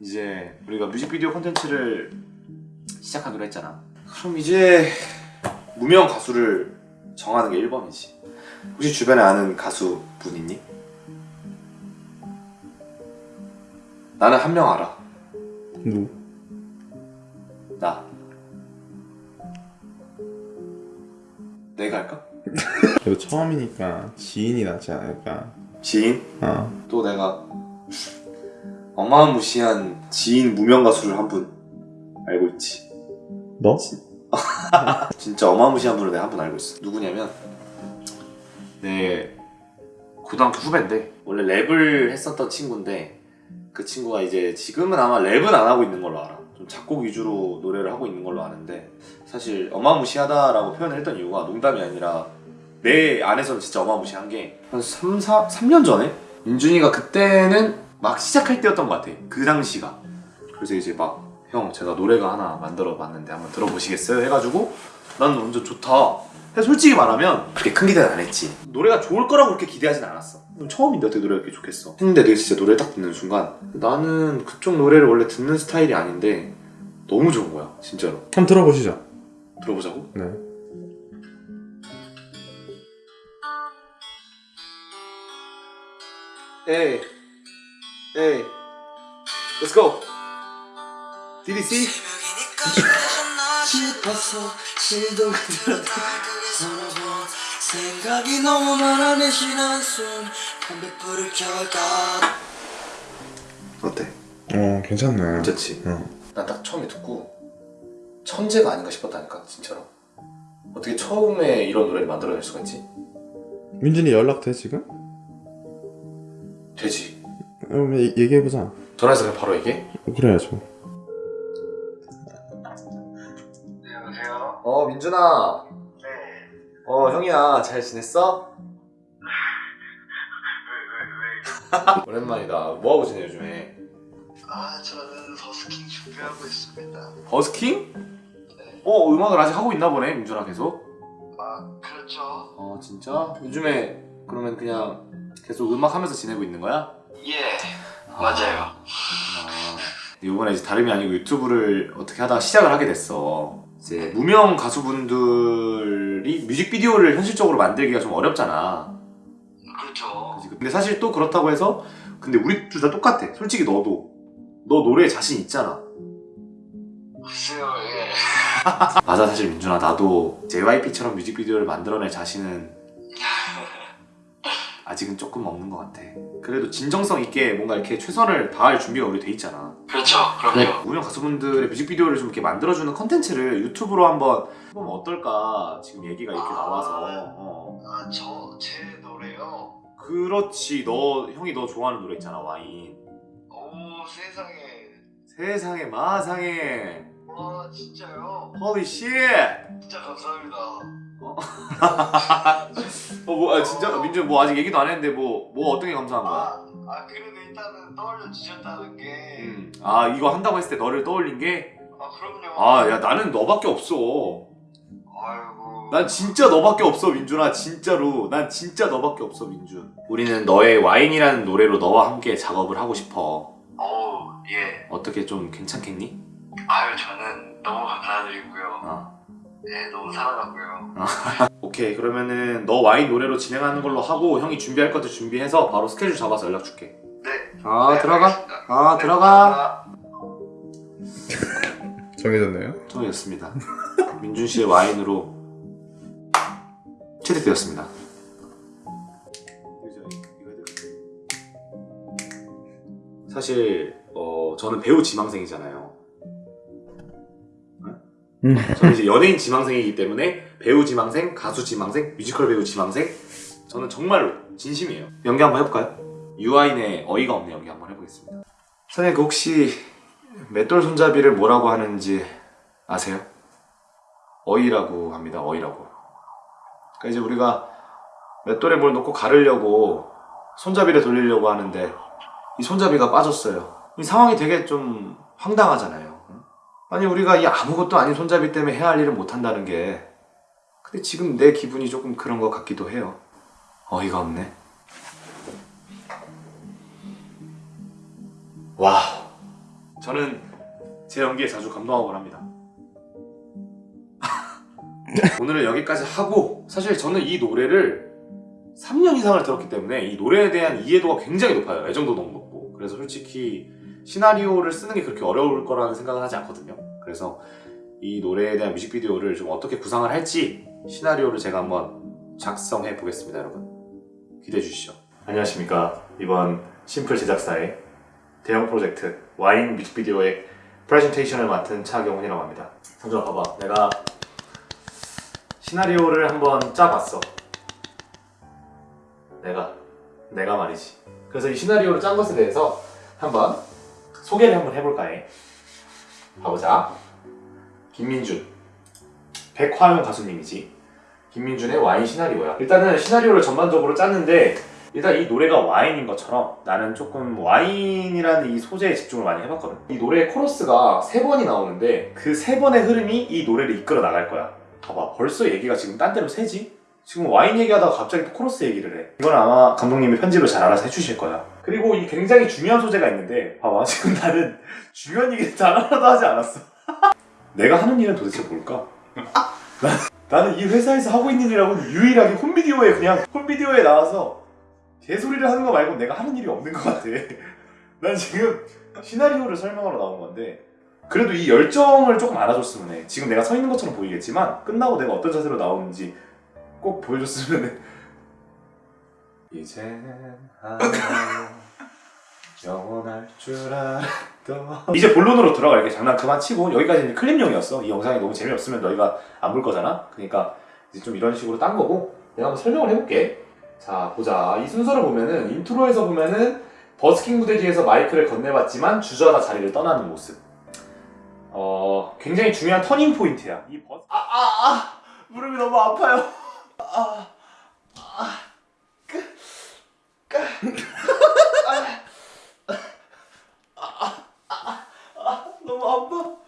이제 우리가 뮤직비디오 콘텐츠를 시작하기로 했잖아 그럼 이제 무명 가수를 정하는 게 1번이지 혹시 주변에 아는 가수 분 있니? 나는 한 명 알아 누? 나 내가 할까? 그래도 처음이니까 지인이 낫지 않을까 지인? 어또 내가 어마무시한 지인 무명 가수를 한 분 알고 있지? 너? 진짜 어마무시한 분을 내가 한 분 알고 있어. 누구냐면 내 고등학교 후배인데 원래 랩을 했었던 친구인데 그 친구가 이제 지금은 아마 랩은 안 하고 있는 걸로 알아. 좀 작곡 위주로 노래를 하고 있는 걸로 아는데 사실 어마무시하다라고 표현을 했던 이유가 농담이 아니라 내 안에서는 진짜 어마무시한 게 한 3, 4, 3년 전에 민준이가 그때는 막 시작할 때였던 것 같아. 그 당시가. 그래서 이제 막 형 제가 노래가 하나 만들어 봤는데 한번 들어보시겠어요? 해가지고 난 완전 좋다. 근데 솔직히 말하면 그렇게 큰 기대는 안 했지. 노래가 좋을 거라고 그렇게 기대하진 않았어. 처음인데 어떻게 노래가 이렇게 좋겠어? 했는데 내가 진짜 노래를 딱 듣는 순간 나는 그쪽 노래를 원래 듣는 스타일이 아닌데 너무 좋은 거야 진짜로. 한번 들어보시죠. 들어보자고? 네. 에이 에이 Let's go DDC 싶어서 시도 그대로 살아본 생각이 너무 많아 내쉬는 한숨 담배불을 켜갈까 어때? 어 괜찮네 괜찮지? 어. 난딱 처음에 듣고 천재가 아닌가 싶었다니까 진짜로 어떻게 처음에 이런 노래를 만들어낼 수가 있지? 민준이 연락 돼 지금? 되지 그럼 얘- 얘기해보자 전화해서 그냥 바로 얘기해? 그래야죠 네 여보세요? 어 민준아 네어 형이야 잘 지냈어? 왜 왜 왜 오랜만이다 뭐하고 지내 요즘에 아 저는 버스킹 준비하고 있습니다 버스킹? 네. 어 음악을 아직 하고 있나 보네 민준아 계속 아 그렇죠 어 진짜? 요즘에 그러면 그냥 계속 음악 하면서 지내고 있는 거야? 예 맞아요 아, 이번에 이제 다름이 아니고 유튜브를 어떻게 하다가 시작을 하게 됐어. 이제 무명 가수분들이 뮤직비디오를 현실적으로 만들기가 좀 어렵잖아. 그렇죠 그치? 근데 사실 또 그렇다고 해서 근데 우리 둘 다 똑같아. 솔직히 너도 너 노래에 자신 있잖아. 글쎄요 예 맞아 사실 민준아 나도 JYP처럼 뮤직비디오를 만들어낼 자신은 아직은 조금 없는 것 같아. 그래도 진정성 있게 뭔가 이렇게 최선을 다할 준비가 우리 돼 있잖아. 그렇죠 그럼요 무명 가수분들의 뮤직비디오를 좀 이렇게 만들어주는 컨텐츠를 유튜브로 한번 해보면 어떨까 지금 얘기가 이렇게 아. 나와서 어. 아저 제 노래요 그렇지 너 형이 너 좋아하는 노래 있잖아 와인 오 세상에 세상에 마상에 와 진짜요? holy shit 진짜 감사합니다 어 뭐 아, 진짜? 민준 뭐 아직 얘기도 안 했는데 뭐 뭐 어떤 게 감사한 거야? 아, 아 그래도 일단은 떠올려 주셨다는 게. 음. 아 이거 한다고 했을 때 너를 떠올린 게? 아 그럼요. 아 야 나는 너밖에 없어. 아이고. 난 진짜 너밖에 없어 민준아 진짜로. 난 진짜 너밖에 없어 민준. 우리는 너의 와인이라는 노래로 너와 함께 작업을 하고 싶어. 어우 예. 어떻게 좀 괜찮겠니? 아유 저는 너무 감사드리고요. 어. 네 너무 사랑하고요. 오케이. 그러면은 너 와인 노래로 진행하는 걸로 하고 형이 준비할 것들 준비해서 바로 스케줄 잡아서 연락 줄게. 네. 아 네, 들어가. 알겠습니다. 아 네, 들어가. 정해졌네요? 정해졌습니다. 민준 씨의 와인으로 채택되었습니다. 사실 어, 저는 배우 지망생이잖아요. 음. 저는 이제 연예인 지망생이기 때문에 배우 지망생, 가수 지망생, 뮤지컬 배우 지망생 저는 정말로 진심이에요. 연기 한번 해볼까요? 유아인의 어이가 없네 연기 한번 해보겠습니다. 선생님 그 혹시 맷돌 손잡이를 뭐라고 하는지 아세요? 어이라고 합니다 어이라고. 그러니까 이제 우리가 맷돌에 뭘 놓고 가르려고 손잡이를 돌리려고 하는데 이 손잡이가 빠졌어요. 이 상황이 되게 좀 황당하잖아요 아니 우리가 이 아무것도 아닌 손잡이 때문에 해야 할 일을 못한다는 게 근데 지금 내 기분이 조금 그런 것 같기도 해요 어이가 없네 와 저는 제 연기에 자주 감동하곤 합니다. 오늘은 여기까지 하고 사실 저는 이 노래를 3년 이상을 들었기 때문에 이 노래에 대한 이해도가 굉장히 높아요. 애정도 너무 높고 그래서 솔직히 시나리오를 쓰는 게 그렇게 어려울 거라는 생각은 하지 않거든요. 그래서 이 노래에 대한 뮤직비디오를 좀 어떻게 구상을 할지 시나리오를 제가 한번 작성해 보겠습니다, 여러분. 기대해 주시죠. 안녕하십니까. 이번 심플 제작사의 대형 프로젝트 와인 뮤직비디오의 프레젠테이션을 맡은 차경훈이라고 합니다. 성준아 봐봐. 내가 시나리오를 한번 짜봤어. 내가 내가 말이지. 그래서 이 시나리오를 짠 것에 대해서 한번 소개를 한번 해볼까 해. 가보자. 김민준. 백화용 가수님이지. 김민준의 와인 시나리오야. 일단은 시나리오를 전반적으로 짰는데 일단 이 노래가 와인인 것처럼 나는 조금 와인이라는 이 소재에 집중을 많이 해봤거든. 이 노래의 코러스가 세 번이 나오는데 그 세 번의 흐름이 이 노래를 이끌어 나갈 거야. 봐봐, 벌써 얘기가 지금 딴 데로 새지? 지금 와인 얘기하다가 갑자기 또 코러스 얘기를 해. 이건 아마 감독님이 편집을 잘 알아서 해주실 거야. 그리고 이 굉장히 중요한 소재가 있는데 봐봐, 지금 나는 중요한 얘기 단 하나도 하지 않았어. 내가 하는 일은 도대체 뭘까? 나, 나는 이 회사에서 하고 있는 일하고는 유일하게 홈비디오에 그냥 홈비디오에 나와서 개소리를 하는 거 말고 내가 하는 일이 없는 것 같아. 난 지금 시나리오를 설명하러 나온 건데 그래도 이 열정을 조금 알아줬으면 해. 지금 내가 서 있는 것처럼 보이겠지만 끝나고 내가 어떤 자세로 나오는지 꼭 보여줬으면 해. 이젠 영원할 줄 알았던 이제 본론으로 들어갈게 장난 그만 치고 여기까지는 클립용이었어. 이 영상이 너무 재미없으면 너희가 안 볼 거잖아. 그러니까 이제 좀 이런 식으로 딴 거고 내가 한번 설명을 해볼게. 자 보자. 이 순서를 보면은 인트로에서 보면은 버스킹 무대 뒤에서 마이크를 건네봤지만 주저하다 자리를 떠나는 모습. 어 굉장히 중요한 터닝 포인트야. 이 버스 아아아 무릎이 너무 아파요. 아 아 아, 아, 아, 아, 아, 아, 너무 아파.